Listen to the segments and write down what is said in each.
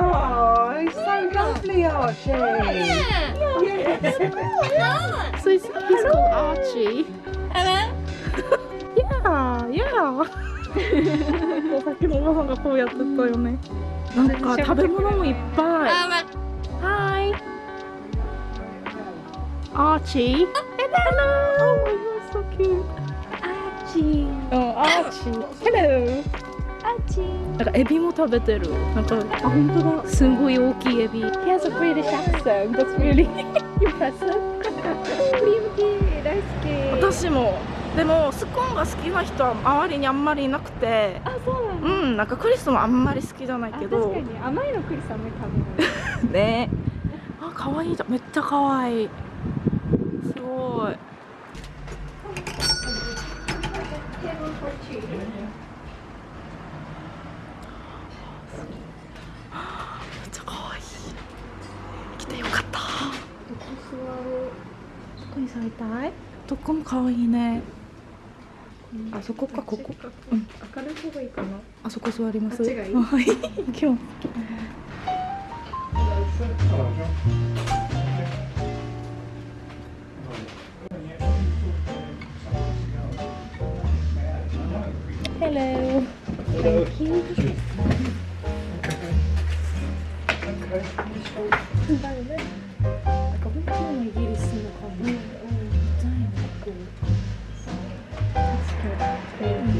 Oh, he's so lovely, Archie. So he's, he's called Archie Hello? Yeah, yeah さっきのおばさんがこうやってたよねなんか食べ物もいっぱい Hi Archie Hello うん、Archie Hello なんかエビも食べてる。なんかあ本当だ。すごい大きいエビ。He has a British accent. That's really impressive. クリームティー大好き私も。でもスコーンが好きな人は周りにあんまりいなくて。あそうなんだ。うんなんかクリスもあんまり好きじゃないけあど確かに。甘いのクリスあんまり食べないね。あ可愛いじゃん。めっちゃ可愛いすごいめっちゃ可愛い来てよかったどこに座りたい？どこも可愛いね。あそこかここ。うん明るい方がいいかな。あそこ座ります。あっちがいい。はい。今日 Hello. Thank you. なんか本当のイギリスの感じ。デザインがこう。確かに。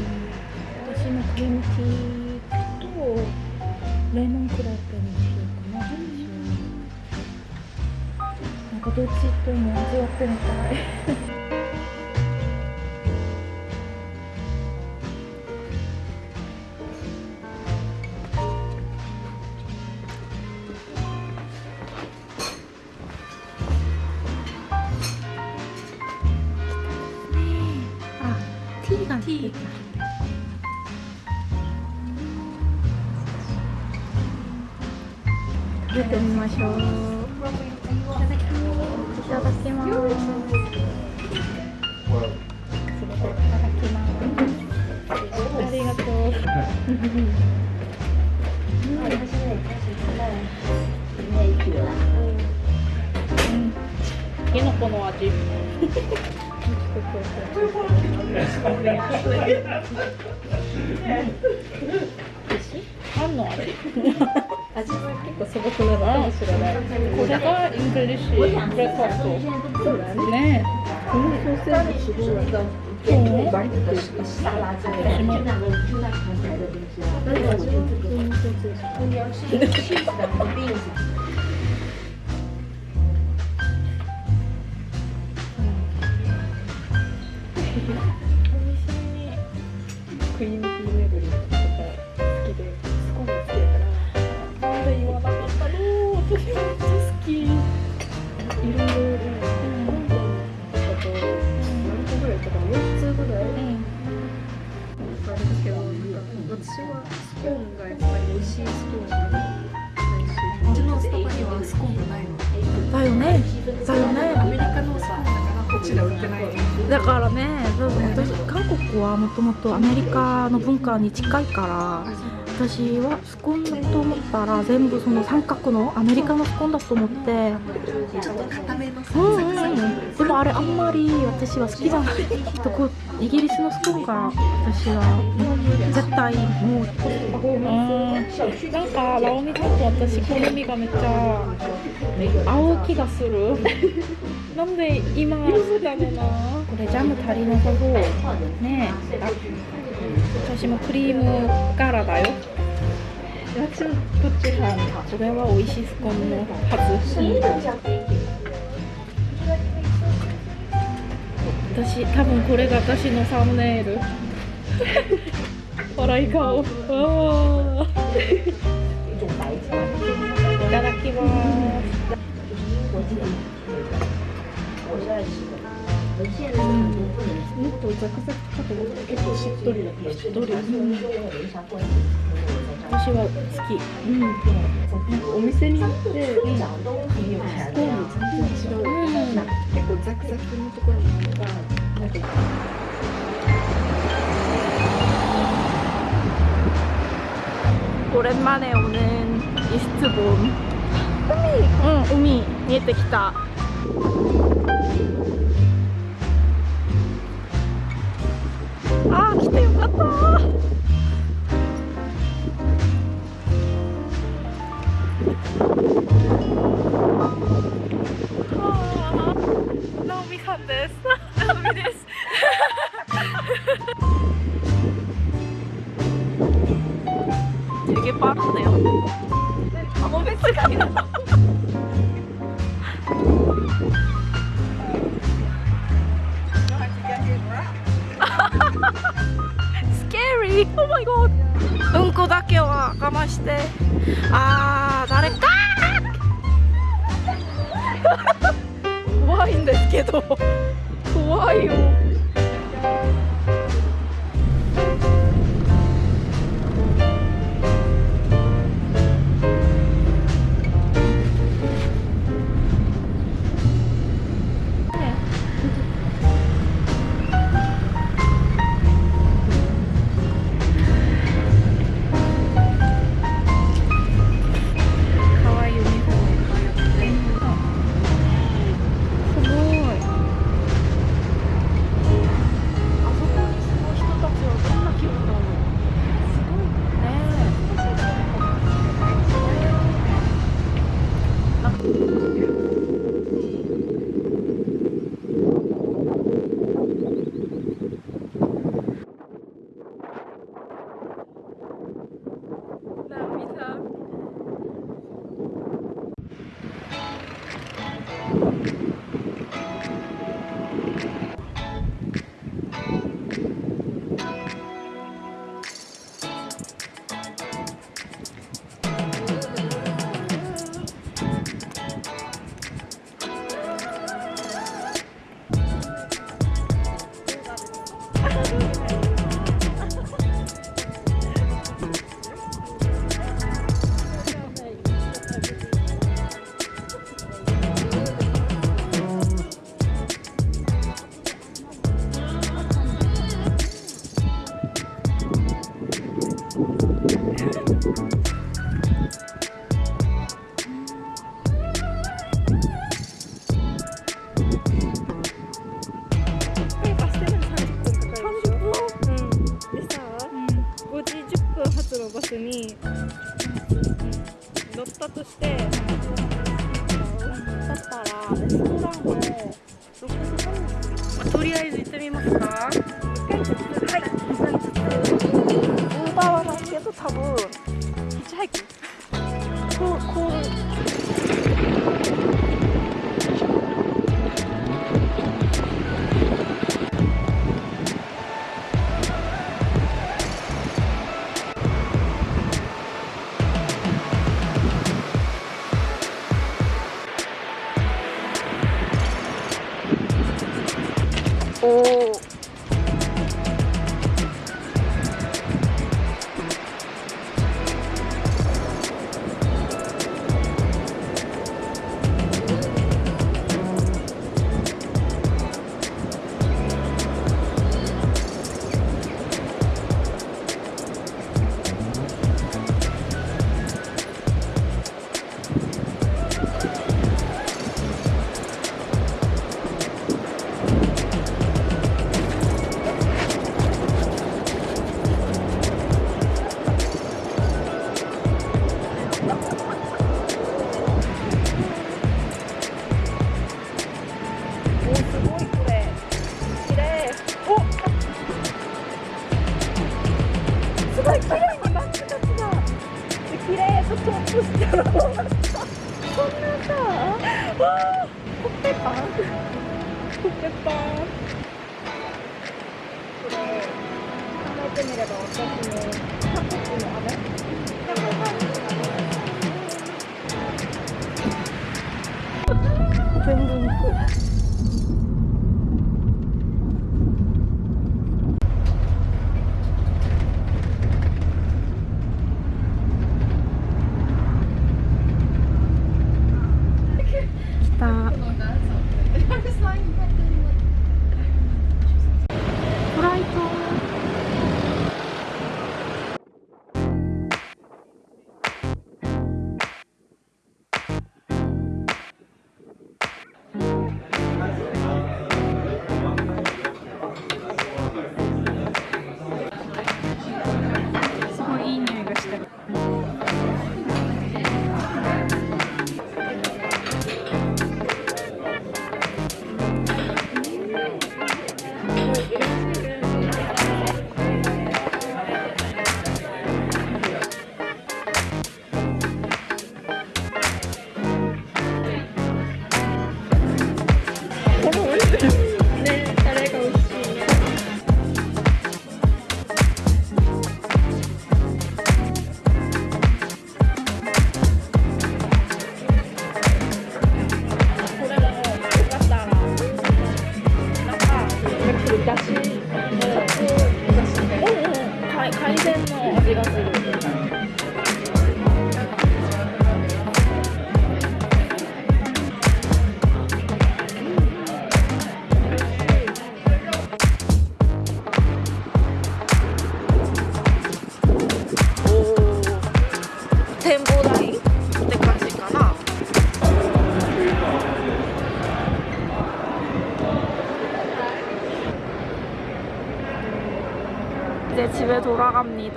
私のクリームティーとレモンクラッペにしようかな。なんかどっちとも味わってみたい。いただきます。ありがとう。うん。キノコの味。何の味？味は結構素朴なのかもしれないこれが English breakfast。ねこのソーセージすごいえ。バリッとしたサラダで私もなんか味は普通のソーセージ私はスコーンがやっぱり美味しいスコーンがちのスタバにはスコーンがないのだよね。だよね。アメリカのスコーンだからこっちでは売ってないだからね、多分私韓国はもともとアメリカの文化に近いから、私はスコーンだと思ったら全部その三角のアメリカのスコーンだと思ってちょっと固めのうん。うん。うでもあれあん。まり私は好きじゃないとこイギリスのスコーンが私は絶対もううん。なん。かラオミさん。と私好みがめっちゃ合う気がするなん。で今そうだろうなこれジャム足りなさそうねえ私もクリームガラだよ私もこっち派これは美味しいスコーンのはず私多分これが私のサムネイル。笑い顔。いただきます。もっとザクザクかと思った結構しっとりだしっとり、うん、私は好き、うん、なんかお店に行って、うん、スコーン全然違う、うん、結構ザクザクのところもあるからなんか 오랜만에 오는 이스트본 우미 응 우미 見えてきたあー来てよかった scary. Oh my god. うんこだけは我慢して。あー、誰？か怖いんですけど。怖いよ。として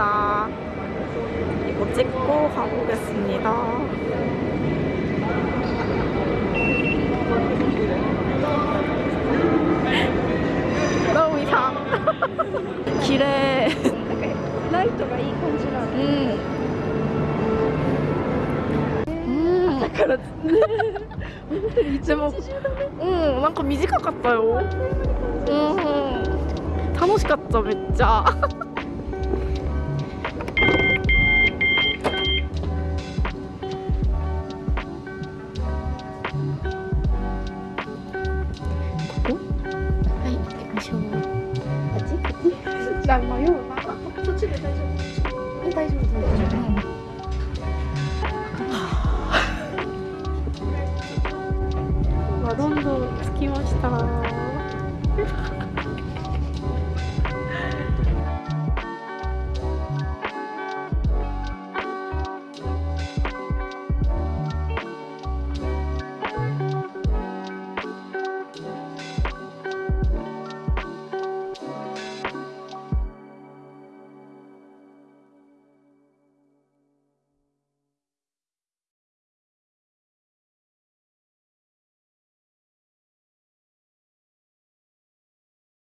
있습니다. 이거 찍고 가보겠습니다. 너무 이상. 길에. 라이트가 이 감지라 음. 음. からうんなんか短かったようん楽しかっためっちゃ